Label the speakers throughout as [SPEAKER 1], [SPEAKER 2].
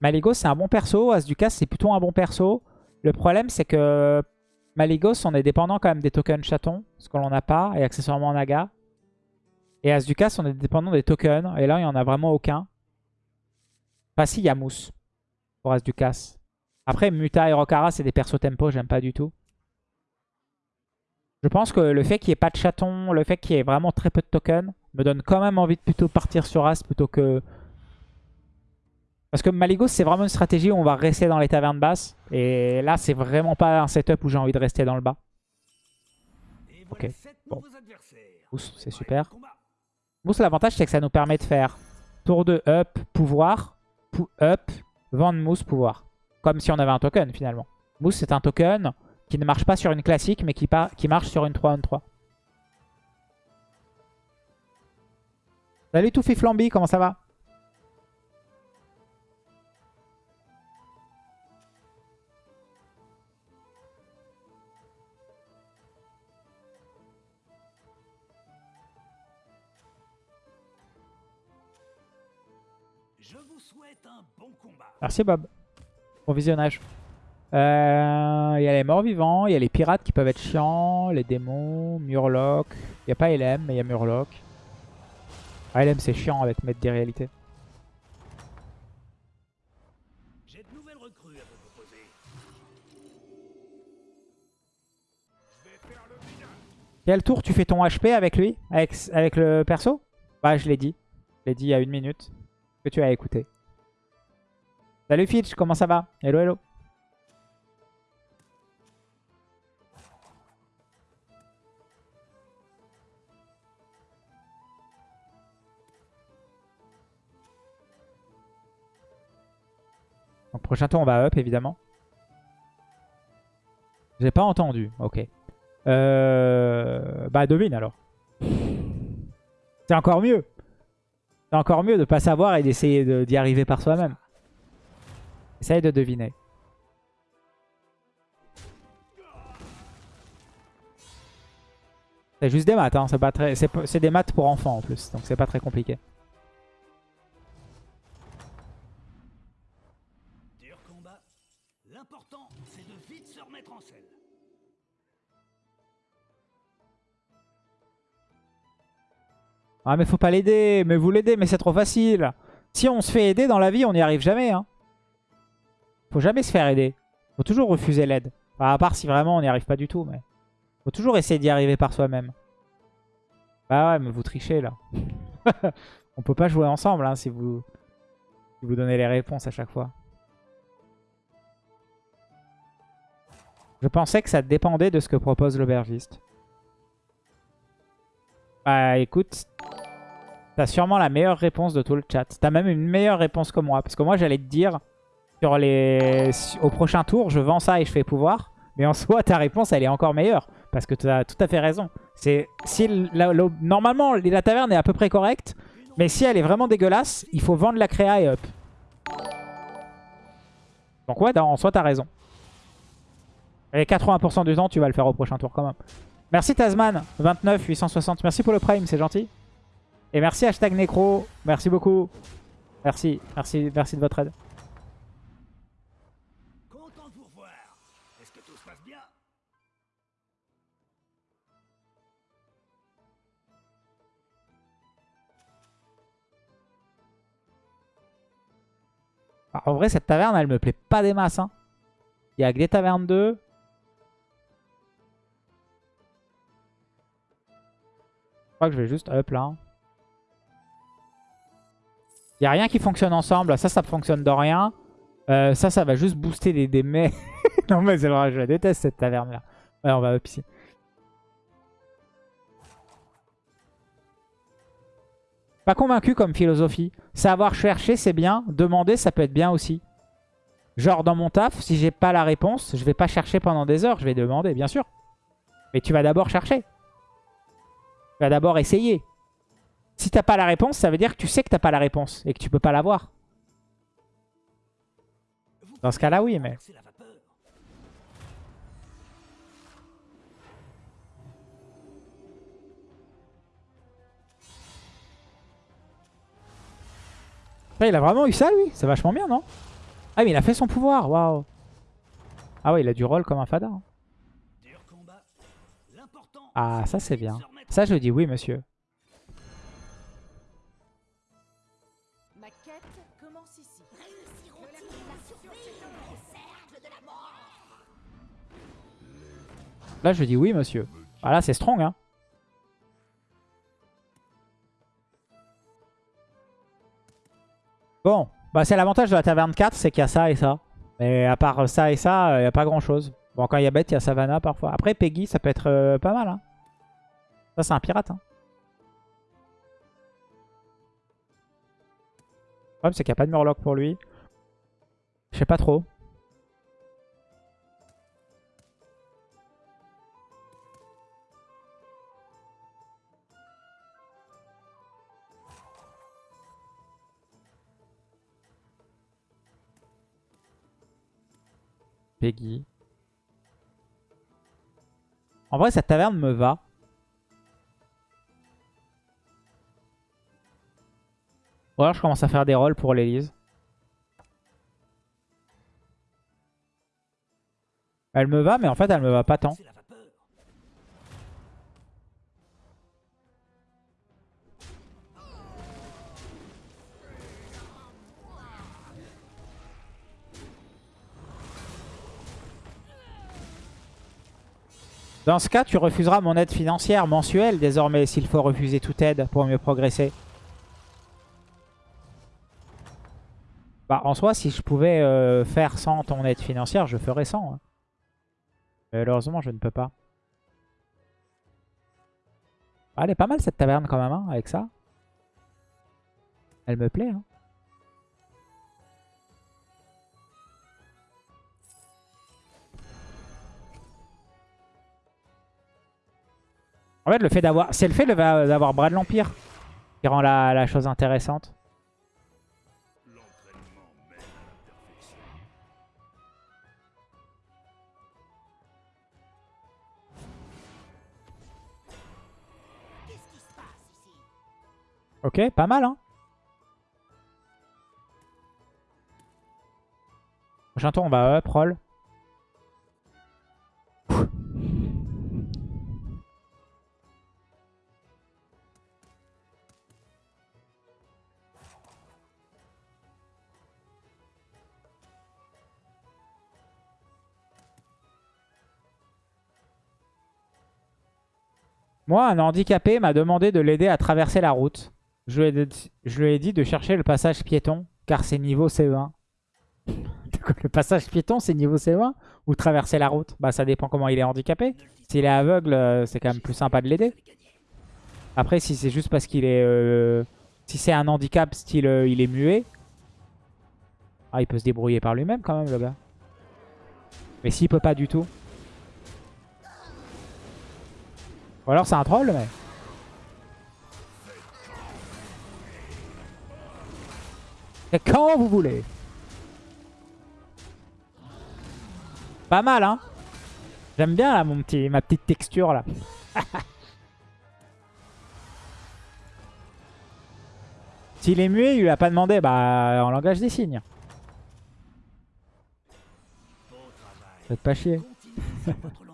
[SPEAKER 1] Maligos, c'est un bon perso. As Ducas, c'est plutôt un bon perso. Le problème, c'est que Maligos, on est dépendant quand même des tokens chatons, ce que l'on n'a pas, et accessoirement Naga. Et As Ducas, on est dépendant des tokens, et là, il n'y en a vraiment aucun. Enfin, si, il y a Mousse pour. Après, Muta et Rokara, c'est des persos tempo, j'aime pas du tout. Je pense que le fait qu'il n'y ait pas de chaton, le fait qu'il y ait vraiment très peu de tokens, me donne quand même envie de plutôt partir sur As plutôt que... Parce que Maligos, c'est vraiment une stratégie où on va rester dans les tavernes basses. Et là, c'est vraiment pas un setup où j'ai envie de rester dans le bas. Ok, bon. Mousse, c'est super. Mousse, l'avantage, c'est que ça nous permet de faire tour de up, pouvoir, up, vendre mousse, pouvoir. Comme si on avait un token, finalement. Mousse, c'est un token qui ne marche pas sur une classique, mais qui, qui marche sur une 3 on 3. Salut Toufi Flamby, comment ça va? Merci Bob. Bon visionnage. Euh, il y a les morts vivants, il y a les pirates qui peuvent être chiants, les démons, Murloc. Il n'y a pas LM, mais il y a Murloc. Ah, LM c'est chiant avec mettre des réalités.
[SPEAKER 2] J'ai de nouvelles recrues à vous proposer.
[SPEAKER 1] Quel tour tu fais ton HP avec lui avec, avec le perso? Bah je l'ai dit. Je l'ai dit il y a une minute. Que tu as écouté. Salut Fitch, comment ça va? Hello hello. Donc prochain tour on va up évidemment. J'ai pas entendu, ok. Euh... Bah devine alors. C'est encore mieux. C'est encore mieux de pas savoir et d'essayer d'y arriver par soi-même. Essaye de deviner. C'est juste des maths, hein. c'est des maths pour enfants en plus, donc c'est pas très compliqué.
[SPEAKER 2] Dur combat. L'important, c'est de vite se remettre en selle.
[SPEAKER 1] Ah mais faut pas l'aider, mais vous l'aidez, mais c'est trop facile. Si on se fait aider dans la vie, on n'y arrive jamais. Hein. Faut jamais se faire aider. Faut toujours refuser l'aide. à part si vraiment on n'y arrive pas du tout, mais... Faut toujours essayer d'y arriver par soi-même. Bah ouais, mais vous trichez là. on peut pas jouer ensemble hein, si, vous... si vous donnez les réponses à chaque fois. Je pensais que ça dépendait de ce que propose l'aubergiste. Bah écoute, t'as sûrement la meilleure réponse de tout le chat. T'as même une meilleure réponse que moi. Parce que moi j'allais te dire, sur les... au prochain tour, je vends ça et je fais pouvoir. Mais en soi, ta réponse, elle est encore meilleure. Parce que tu as tout à fait raison. Si Normalement, la taverne est à peu près correcte. Mais si elle est vraiment dégueulasse, il faut vendre la créa et up. Donc ouais, en soi, t'as raison. Et 80% du temps, tu vas le faire au prochain tour quand même. Merci Tasman, 29 860. Merci pour le prime, c'est gentil. Et merci hashtag Necro. Merci beaucoup. Merci, merci, merci de votre aide. En vrai, cette taverne, elle me plaît pas des masses. Hein. Il y a que des tavernes 2. Je crois que je vais juste up là. Il n'y a rien qui fonctionne ensemble. Ça, ça fonctionne de rien. Euh, ça, ça va juste booster des, des mets. non mais c'est vrai, je la déteste cette taverne là. Ouais, on va up ici. Pas convaincu comme philosophie. Savoir chercher, c'est bien. Demander, ça peut être bien aussi. Genre dans mon taf, si j'ai pas la réponse, je vais pas chercher pendant des heures. Je vais demander, bien sûr. Mais tu vas d'abord chercher. Tu vas d'abord essayer. Si t'as pas la réponse, ça veut dire que tu sais que t'as pas la réponse et que tu peux pas l'avoir. Dans ce cas-là, oui, mais... il a vraiment eu ça, lui? C'est vachement bien, non? Ah mais il a fait son pouvoir, waouh. Ah ouais, il a du rôle comme un fada. hein. Ah, ça c'est bien. Ça je dis oui monsieur. Là je dis oui monsieur. Ah là c'est strong hein. Bon, bah c'est l'avantage de la taverne 4, c'est qu'il y a ça et ça. Mais à part ça et ça, il n'y a pas grand chose. Bon quand il y a bête, il y a Savannah parfois. Après Peggy, ça peut être euh, pas mal. Hein. Ça c'est un pirate. Hein. Le problème c'est qu'il n'y a pas de Murloc pour lui. Je sais pas trop. En vrai, cette taverne me va. Ou alors je commence à faire des rôles pour l'Elise. Elle me va, mais en fait, elle me va pas tant. Dans ce cas, tu refuseras mon aide financière mensuelle désormais s'il faut refuser toute aide pour mieux progresser. Bah, en soi, si je pouvais euh, faire sans ton aide financière, je ferais sans. hein. Mais Malheureusement, je ne peux pas. Ah, elle est pas mal cette taverne quand même, hein, avec ça. Elle me plaît. Hein. En fait, le fait d'avoir, c'est le fait de- d'avoir Brad l'Empire qui rend la, la chose intéressante. Ok, pas mal, hein. Prochain tour, on va up, roll. Moi, un handicapé m'a demandé de l'aider à traverser la route. Je lui, ai dit, de chercher le passage piéton, car c'est niveau CE1. le passage piéton, c'est niveau CE1 Ou traverser la route? Bah ça dépend comment il est handicapé. S'il est aveugle, euh, c'est quand même plus sympa de l'aider. Après, si c'est juste parce qu'il est... euh, Si c'est un handicap style euh, il est muet... Ah, il peut se débrouiller par lui-même quand même, le gars. Mais s'il peut pas du tout... Ou alors c'est un troll, mais... Et quand vous voulez. Pas mal, hein J'aime bien là, mon petit, ma petite texture là. S'il est muet, il lui a pas demandé, bah en langage des signes. Faites pas chier.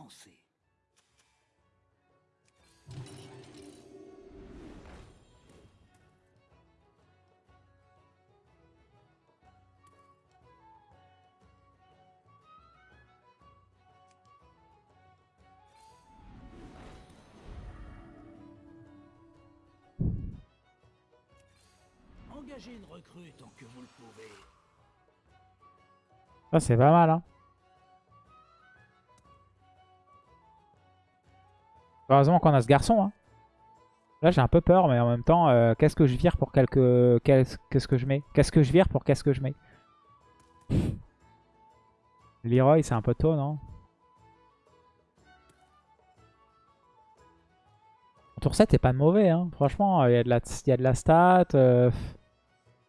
[SPEAKER 1] Ça c'est pas mal, hein. Heureusement qu'on a ce garçon, hein. Là j'ai un peu peur, mais en même temps, euh, qu'est-ce que je vire pour quelque... Qu'est-ce qu'est-ce que je mets? Qu'est-ce que je vire pour qu'est-ce que je mets? Leroy, c'est un peu tôt, non? Tour 7 est pas mauvais, hein. franchement, il y, a de la- il y a de la stat. Euh...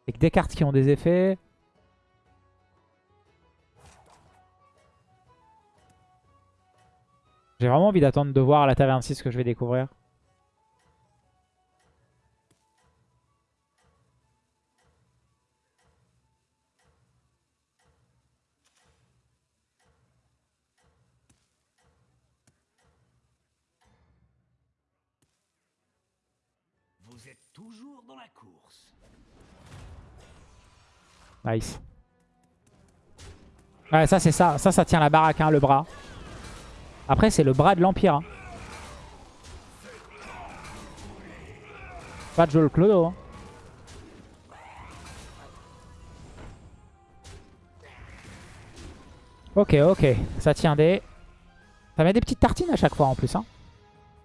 [SPEAKER 1] Avec des cartes qui ont des effets. J'ai vraiment envie d'attendre de voir la taverne 6 ce que je vais découvrir.
[SPEAKER 2] Vous êtes toujours dans la course.
[SPEAKER 1] Nice. Ouais, ça c'est ça. Ça, ça tient la baraque, hein, le bras. Après, c'est le bras de l'Empire. hein. Pas de jouer le clodo. hein. Ok, ok. Ça tient des... Ça met des petites tartines à chaque fois en plus. Hein.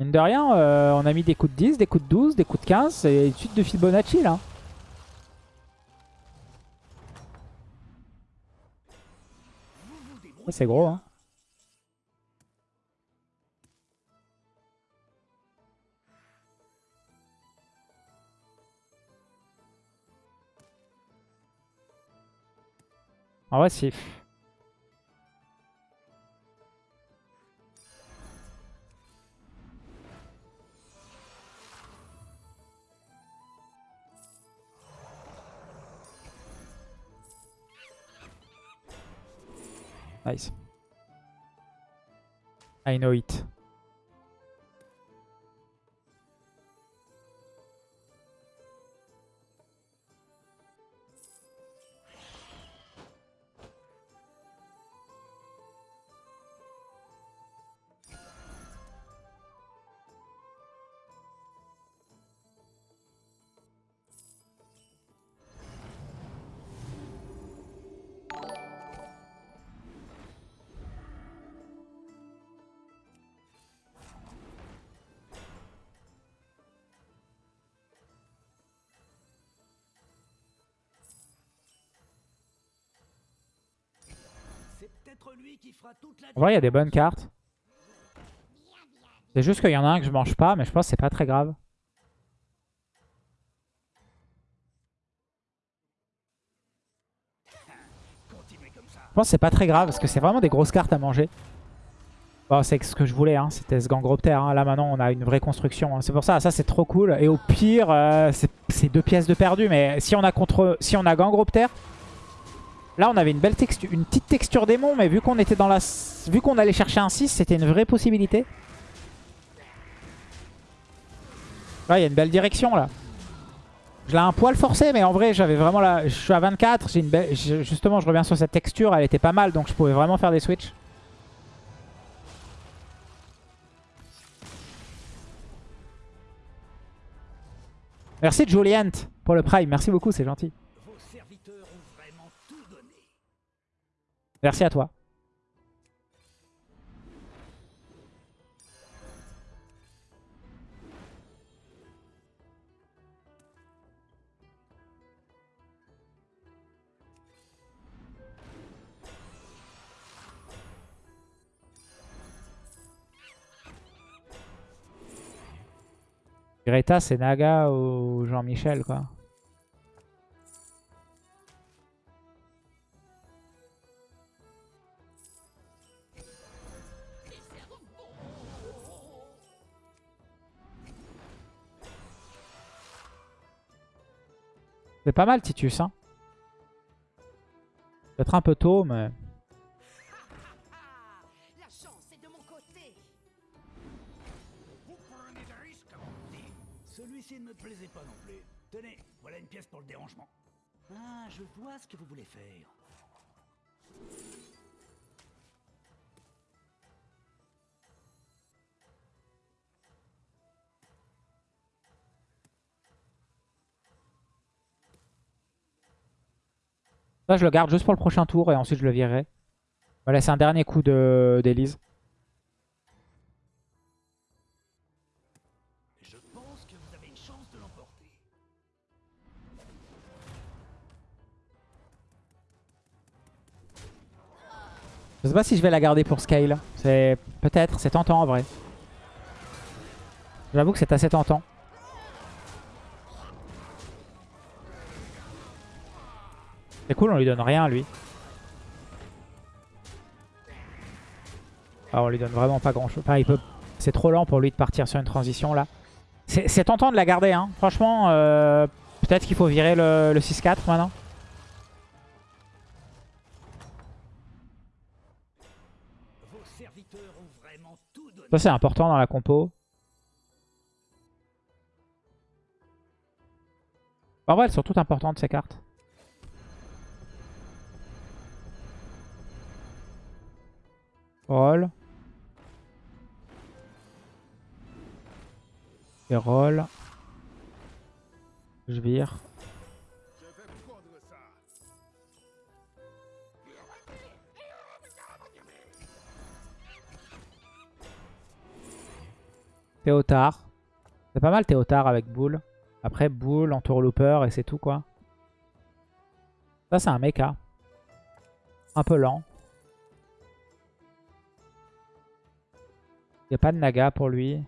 [SPEAKER 1] Mine de rien, euh, on a mis des coups de 10, des coups de 12, des coups de 15. Et une suite de Fibonacci là. C'est gros. Hein. En vrai, si. Nice. I know it. En vrai, il y a des bonnes cartes. C'est juste qu'il y en a un que je mange pas, mais je pense que c'est pas très grave. Je pense que c'est pas très grave parce que c'est vraiment des grosses cartes à manger. Bon, c'est ce que je voulais, hein. c'était ce Gangroptère. hein. Là maintenant, on a une vraie construction. hein. C'est pour ça, ça c'est trop cool. Et au pire, euh, c'est- c'est deux pièces de perdu. Mais si on a contre, si on a Gangroptère, là on avait une belle texture, une petite texture démon. Mais vu qu'on était dans la, vu qu'on allait chercher un 6, c'était une vraie possibilité. Là, il y a une belle direction là. Je l'ai un poil forcé, mais en vrai, j'avais vraiment la... Je suis à 24, j'ai une belle... je- Justement, je reviens sur cette texture, elle était pas mal, donc je pouvais vraiment faire des switches. Merci Juliant pour le prime, merci beaucoup, c'est gentil.
[SPEAKER 2] Vos serviteurs ont vraiment tout donné.
[SPEAKER 1] Merci à toi. Greta, c'est Naga ou Jean-Michel, quoi. C'est pas mal, Titus. Hein. Peut-être un peu tôt, mais...
[SPEAKER 3] Ah, la chance est de mon côté.
[SPEAKER 2] Vous prenez des risques, comme on dit. Celui-ci ne me plaisait pas non plus. Tenez, voilà une pièce pour le dérangement. Ah, je vois ce que vous voulez faire.
[SPEAKER 1] Ça, je le garde juste pour le prochain tour et ensuite je le virerai. Voilà, c'est un dernier coup de- d'Elise.
[SPEAKER 2] De.
[SPEAKER 1] Je sais pas si je vais la garder pour Scale. C'est peut-être, c'est tentant en vrai. J'avoue que c'est assez tentant. C'est cool, on lui donne rien lui. Ah, on lui donne vraiment pas grand chose. Enfin, peut... C'est trop lent pour lui de partir sur une transition là. C'est tentant de la garder, hein. Franchement, euh, peut-être qu'il faut virer le, le 6-4 maintenant. Ça, c'est important dans la compo. En vrai, elles sont toutes importantes ces cartes. Roll. Et roll. Je vire. Théotard. C'est pas mal Théotard avec boule. Après boule, entourlooper et c'est tout quoi. Ça c'est un mecha. Un peu lent. Il n'y a pas de naga pour lui.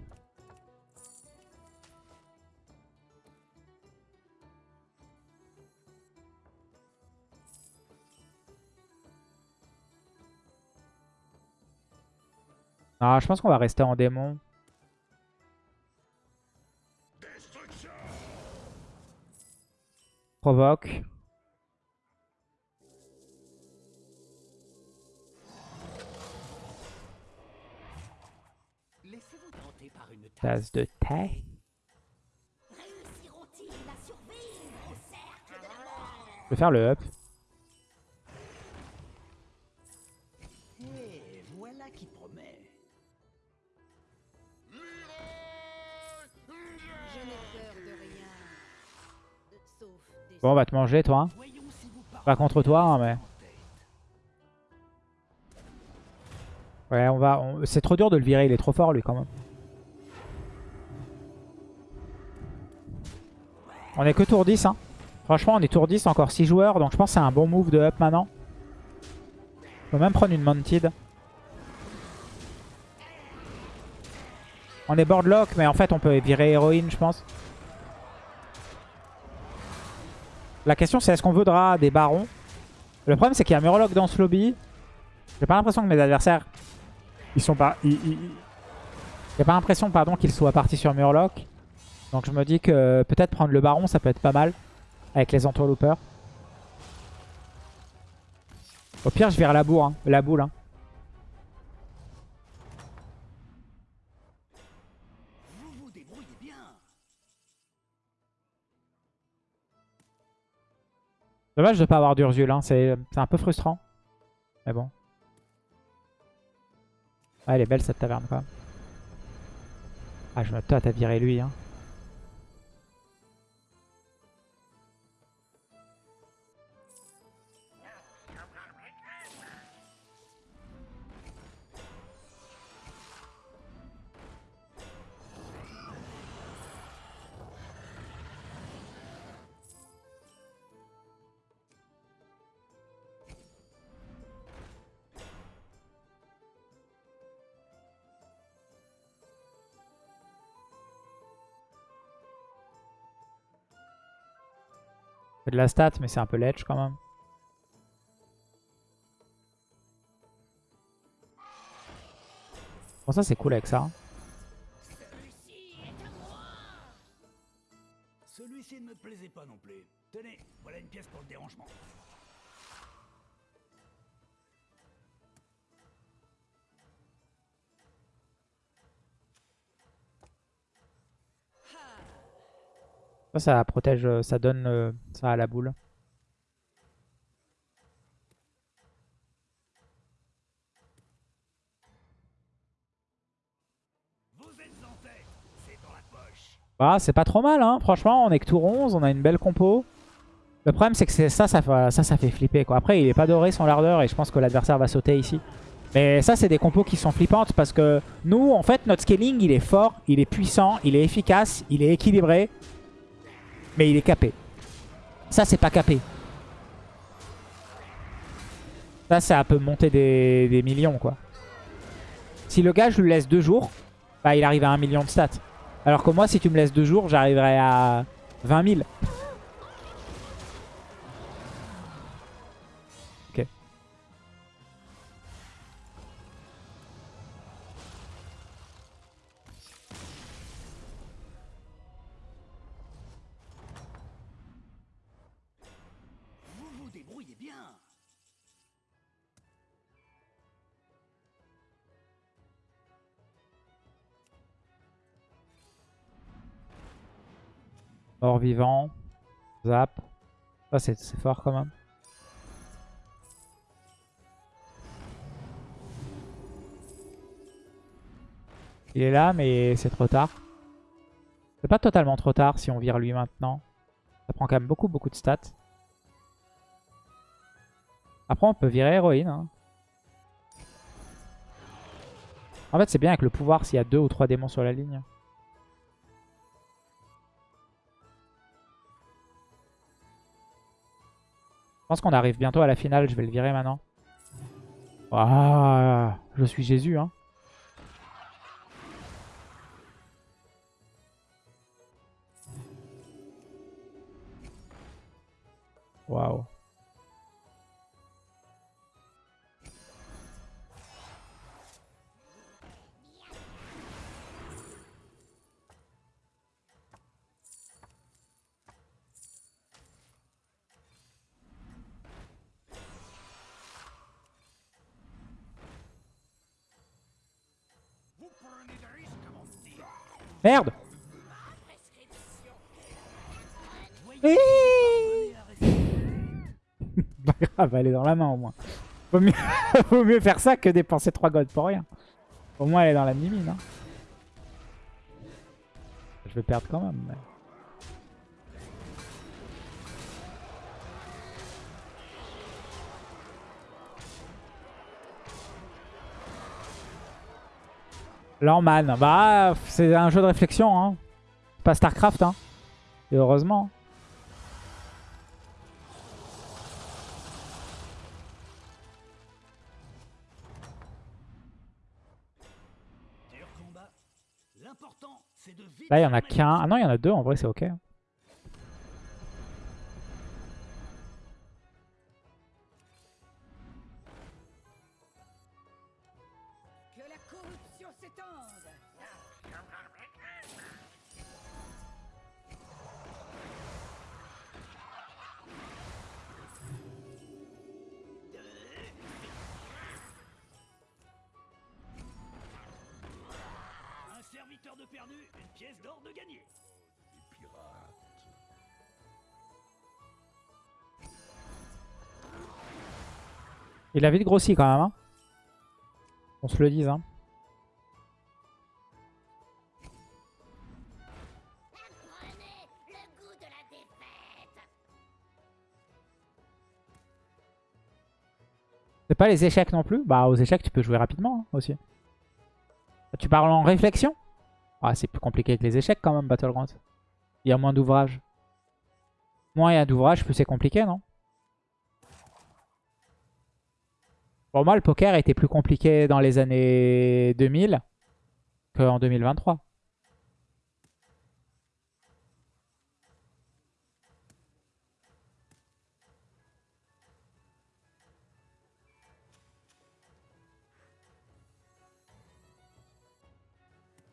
[SPEAKER 1] Ah, je pense qu'on va rester en démon. Provoque. De
[SPEAKER 3] la mort
[SPEAKER 1] Je vais faire le up.
[SPEAKER 2] Voilà qui promet.
[SPEAKER 3] Peur de rien. Sauf des...
[SPEAKER 1] Bon, on va te manger toi. hein. Pas contre toi, hein, mais... Ouais, on va... C'est trop dur de le virer, il est trop fort lui quand même. On est que tour 10, hein. Franchement, on est tour 10, encore 6 joueurs, donc je pense que c'est un bon move de up maintenant. On peut même prendre une Mounted. On est boardlock, mais en fait, on peut virer héroïne, je pense. La question, c'est est-ce qu'on voudra des barons? Le problème, c'est qu'il y a Murloc dans ce lobby. J'ai pas l'impression que mes adversaires... Ils sont pas... J'ai pas l'impression, pardon, qu'ils soient partis sur Murloc. Donc je me dis que peut-être prendre le baron, ça peut être pas mal. Avec les entourloopers. Au pire, je vire la, bourre, hein, la boule. hein.
[SPEAKER 2] Vous bien.
[SPEAKER 1] Dommage de pas avoir d'Ursule, hein. c'est un peu frustrant. Mais bon. Ah, elle est belle cette taverne même. Ah, je me tâte à virer lui. Hein. Fait de la stat, mais c'est un peu ledge quand même. Bon, ça c'est cool avec ça. hein.
[SPEAKER 2] Celui-ci ne me plaisait pas non plus. Tenez, voilà une pièce pour le dérangement.
[SPEAKER 1] Ça, protège, euh, ça donne euh, ça à la boule. Bah, c'est pas trop mal, hein. Franchement, on est que tour 11, on a une belle compo. Le problème, c'est que ça, ça, ça, ça fait flipper. Quoi. Après, il est pas doré son lardeur et je pense que l'adversaire va sauter ici. Mais ça, c'est des compos qui sont flippantes parce que nous, en fait, notre scaling, il est fort, il est puissant, il est efficace, il est équilibré. Mais il est capé. Ça, c'est pas capé. Ça, ça peut monter des, millions, quoi. Si le gars, je lui laisse deux jours, bah, il arrive à un million de stats. Alors que moi, si tu me laisses deux jours, j'arriverai à 20 000. Mort vivant. Zap. Ça, c'est c'est fort quand même. Il est là, mais c'est trop tard. C'est pas totalement trop tard si on vire lui maintenant. Ça prend quand même beaucoup, beaucoup de stats. Après, on peut virer héroïne. hein. En fait, c'est bien avec le pouvoir s'il y a deux ou trois démons sur la ligne. Pense qu'on arrive bientôt à la finale. Je vais le virer maintenant. Ah, je suis Jésus, hein. Waouh. Merde
[SPEAKER 2] rester.
[SPEAKER 1] Pas grave, elle est dans la main au moins. Vaut mieux faire ça que dépenser 3 gold pour rien. Au moins elle est dans la mimine. Hein. Je vais perdre quand même. mais- Lorman, bah c'est un jeu de réflexion, hein. Pas Starcraft, hein. Et heureusement. Là, il y en a qu'un. Ah non, il y en a deux. En vrai, c'est ok.
[SPEAKER 2] Une pièce d'or de gagné.
[SPEAKER 1] Il a vite grossi quand même. hein. On se le dise. Hein. C'est pas les échecs non plus? Bah, aux échecs, tu peux jouer rapidement hein, aussi. Tu parles en réflexion? Ah, c'est plus compliqué que les échecs quand même, Battlegrounds. Il y a moins d'ouvrages. Moins il y a d'ouvrages, plus c'est compliqué, non? Pour moi, le poker était plus compliqué dans les années 2000 qu'en 2023.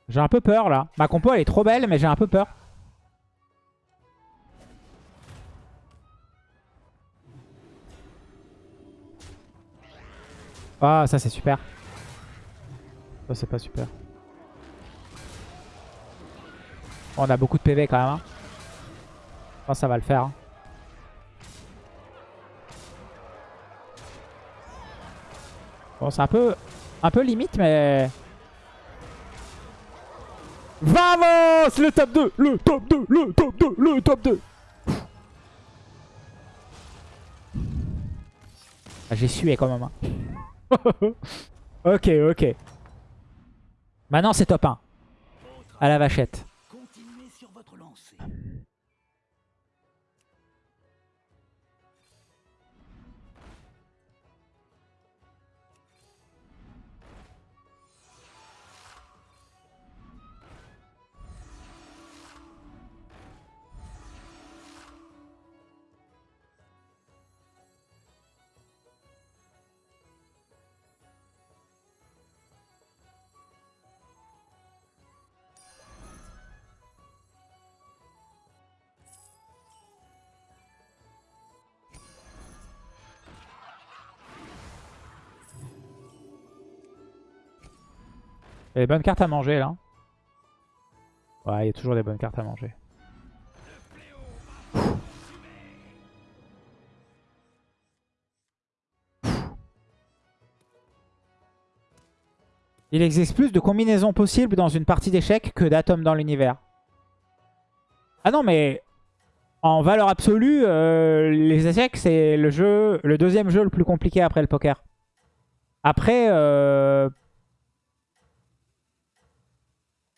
[SPEAKER 1] J'ai un peu peur là. Ma compo elle est trop belle mais j'ai un peu peur. Ah ça c'est super. Ça c'est pas super. On a beaucoup de PV quand même. hein. Je pense que ça va le faire. hein. Bon c'est un peu, un peu limite mais... Vamos Le top 2 Le top 2 Le top 2 Le top 2 ah, J'ai sué quand même. hein. ok, ok. Maintenant c'est top 1. À la vachette. Il y a des bonnes cartes à manger là. Ouais, il y a toujours des bonnes cartes à manger. Il existe plus de combinaisons possibles dans une partie d'échecs que d'atomes dans l'univers. Ah non, mais en valeur absolue, euh, les échecs, c'est le jeu, le deuxième jeu le plus compliqué après le poker. Après, euh,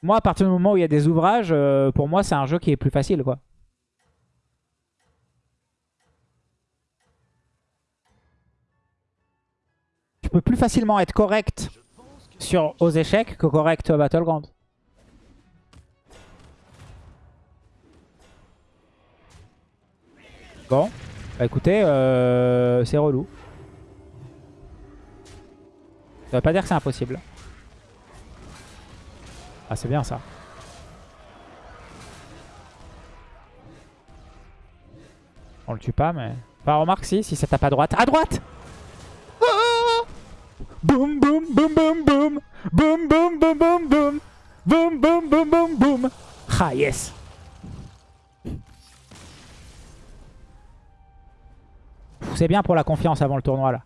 [SPEAKER 1] moi, à partir du moment où il y a des ouvrages, euh, pour moi, c'est un jeu qui est plus facile, quoi. Tu peux plus facilement être correct sur aux échecs que correct au Battleground. Bon, bah écoutez, euh, c'est relou. Ça veut pas dire que c'est impossible. Ah, c'est bien ça. On le tue pas, mais... Enfin, remarque si, si ça tape à droite. À droite Boum, boum, boum, boum, boum Boum, boum, boum, boum, boum Boum, boum, boum, boum, boum Ah, yes C'est bien pour la confiance avant le tournoi, là.